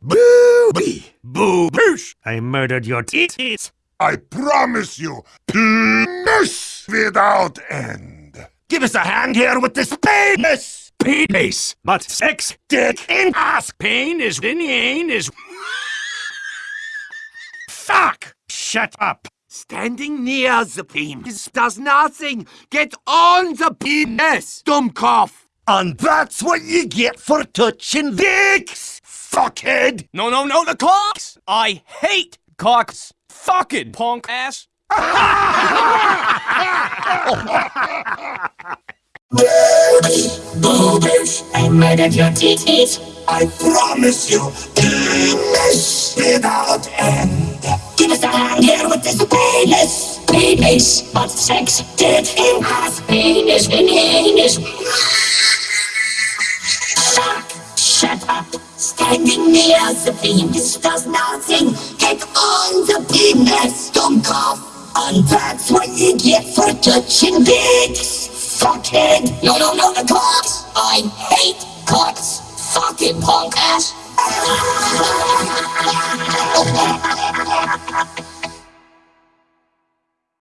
Booby! Boo boosh! I murdered your teeth. I promise you, penis without end. Give us a hand here with this penis! Penis! But sex, dick, in ass! Pain is in ain is... Fuck! Shut up! Standing near the penis does nothing. Get on the penis, dumbcough. And that's what you get for touching dicks, fuckhead! No, no, no, the cocks! I hate cocks! Fucking punk ass! Boobers, I murdered your titties. I promise you, penis without end. Give us a hand here with this penis. Penis, but sex, dick, in ass, penis, in anus. Standing near the penis does nothing. Get on the penis, don't cough. And that's what you get for touching dicks. Fuckhead. No, no, no, the cocks. I hate cocks. Fucking punk ass.